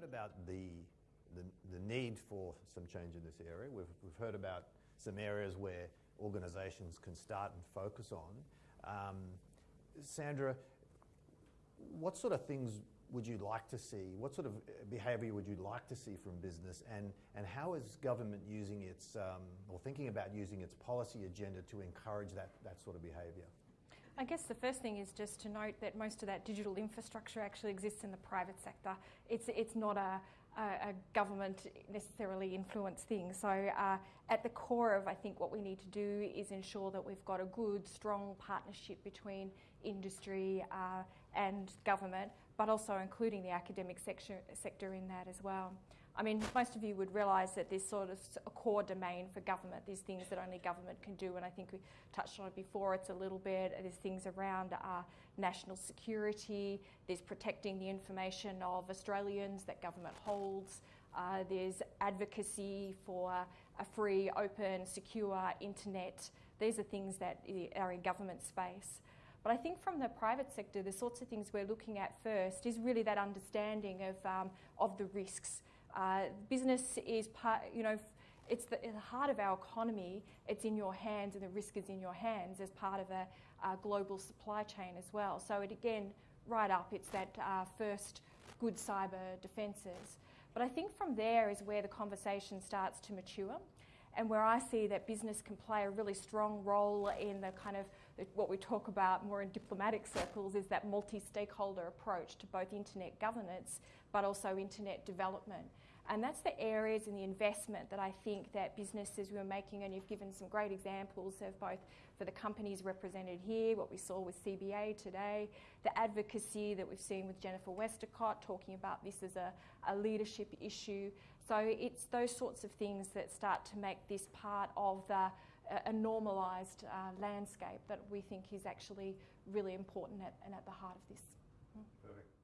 heard about the, the, the need for some change in this area. We've, we've heard about some areas where organisations can start and focus on. Um, Sandra, what sort of things would you like to see? What sort of behaviour would you like to see from business? And, and how is government using its, um, or thinking about using its policy agenda to encourage that, that sort of behaviour? I guess the first thing is just to note that most of that digital infrastructure actually exists in the private sector. It's, it's not a, a, government necessarily influenced thing. So, uh, at the core of I think what we need to do is ensure that we've got a good, strong partnership between industry uh, and government, but also including the academic sector, sector in that as well. I mean, most of you would realise that there's sort of a core domain for government. There's things that only government can do, and I think we touched on it before. It's a little bit. There's things around uh, national security. There's protecting the information of Australians that government holds. Uh, there's advocacy for a free, open, secure internet. These are things that are in government space. But I think from the private sector, the sorts of things we're looking at first is really that understanding of, um, of the risks. Uh, business is part, you know, it's the, the, heart of our economy. It's in your hands, and the risk is in your hands as part of a, a global supply chain as well. So it again, right up, it's that uh, first good cyber defences. But I think from there is where the conversation starts to mature and where I see that business can play a really strong role in the kind of what we talk about more in diplomatic circles is that multi-stakeholder approach to both internet governance but also internet development. And that's the areas and the investment that I think that businesses were making, and you've given some great examples of both for the companies represented here, what we saw with CBA today, the advocacy that we've seen with Jennifer Westacott talking about this as a, a leadership issue. So it's those sorts of things that start to make this part of the a normalised uh, landscape that we think is actually really important at, and at the heart of this. Perfect.